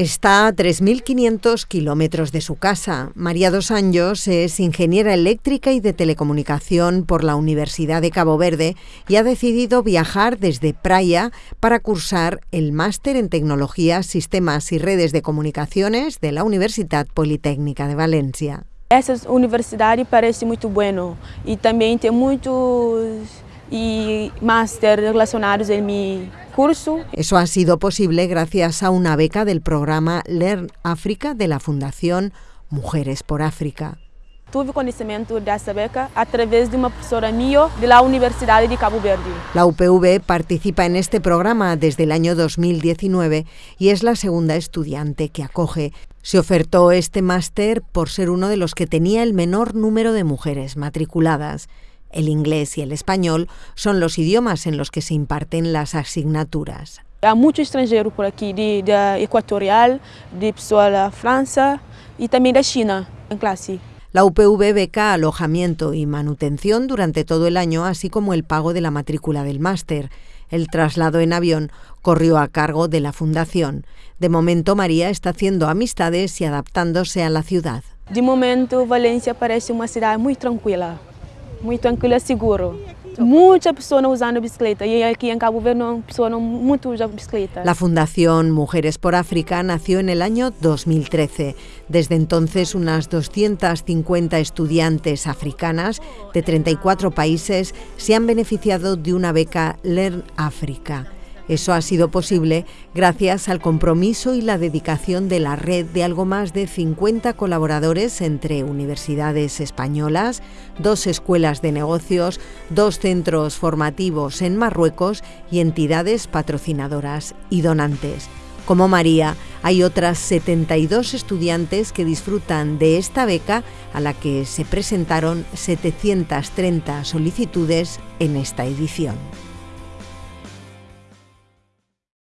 Está a 3.500 kilómetros de su casa. María Dos Anjos es ingeniera eléctrica y de telecomunicación por la Universidad de Cabo Verde y ha decidido viajar desde Praia para cursar el máster en tecnologías, sistemas y redes de comunicaciones de la Universidad Politécnica de Valencia. Esa universidad parece muy bueno y también tiene muchos y máster relacionados en mi curso. Eso ha sido posible gracias a una beca del programa Learn África de la Fundación Mujeres por África. Tuve conocimiento de esa beca a través de una profesora mía de la Universidad de Cabo Verde. La UPV participa en este programa desde el año 2019 y es la segunda estudiante que acoge. Se ofertó este máster por ser uno de los que tenía el menor número de mujeres matriculadas. El inglés y el español son los idiomas en los que se imparten las asignaturas. Hay mucho extranjero por aquí, de, de Ecuatorial, de de Francia y también de China en clase. La UPV beca alojamiento y manutención durante todo el año, así como el pago de la matrícula del máster. El traslado en avión corrió a cargo de la fundación. De momento María está haciendo amistades y adaptándose a la ciudad. De momento Valencia parece una ciudad muy tranquila muy tranquilo y seguro. Muchas personas usando bicicleta y aquí en Cabo Verde personas mucho usan bicicleta. La Fundación Mujeres por África nació en el año 2013. Desde entonces unas 250 estudiantes africanas de 34 países se han beneficiado de una beca Learn África. Eso ha sido posible gracias al compromiso y la dedicación de la red de algo más de 50 colaboradores entre universidades españolas, dos escuelas de negocios, dos centros formativos en Marruecos y entidades patrocinadoras y donantes. Como María, hay otras 72 estudiantes que disfrutan de esta beca a la que se presentaron 730 solicitudes en esta edición.